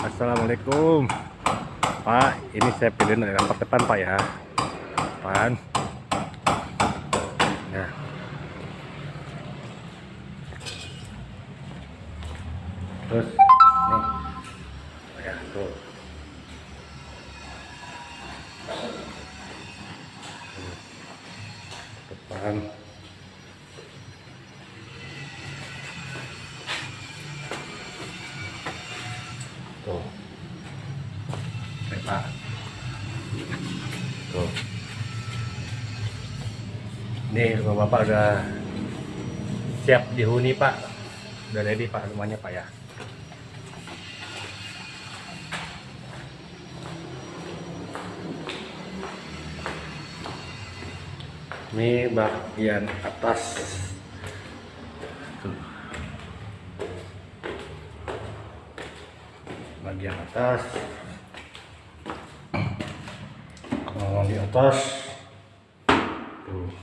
Assalamualaikum. Pak ini saya pilih dari rapat depan Pak ya. Depan. Ya. Terus nih. Ya tuh. Depan Pak. Tuh. Nih rumah Bapak udah siap dihuni Pak. Udah ready Pak rumahnya Pak ya. Ini bagian atas bagian atas kalau di atas tuh.